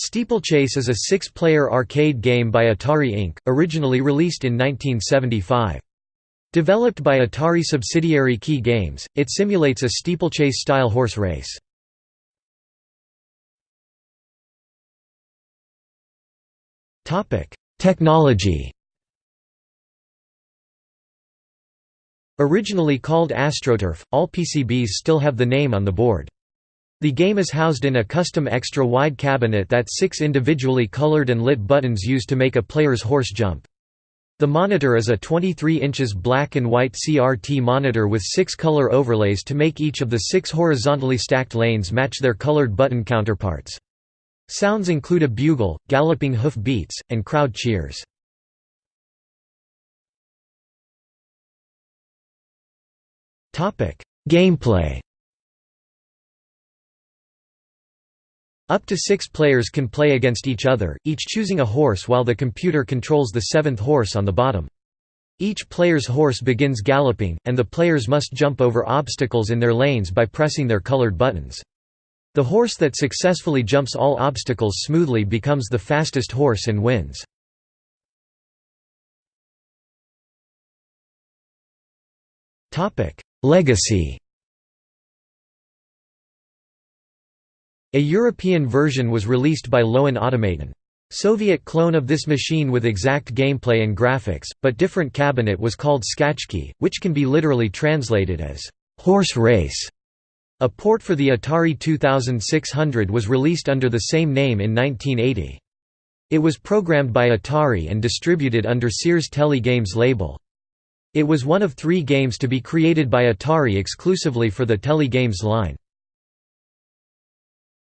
Steeplechase is a six-player arcade game by Atari Inc., originally released in 1975. Developed by Atari subsidiary Kee Games, it simulates a steeplechase-style horse race. Technology Originally called AstroTurf, all PCBs still have the name on the board. The game is housed in a custom extra-wide cabinet that six individually colored and lit buttons use to make a player's horse jump. The monitor is a 23 inches black and white CRT monitor with six color overlays to make each of the six horizontally stacked lanes match their colored button counterparts. Sounds include a bugle, galloping hoof beats, and crowd cheers. Gameplay Up to six players can play against each other, each choosing a horse while the computer controls the seventh horse on the bottom. Each player's horse begins galloping, and the players must jump over obstacles in their lanes by pressing their colored buttons. The horse that successfully jumps all obstacles smoothly becomes the fastest horse and wins. Legacy A European version was released by Löwen-Automaten. Soviet clone of this machine with exact gameplay and graphics, but different cabinet was called Skachki, which can be literally translated as horse race. A port for the Atari 2600 was released under the same name in 1980. It was programmed by Atari and distributed under Sears Telegames label. It was one of three games to be created by Atari exclusively for the Telegames line.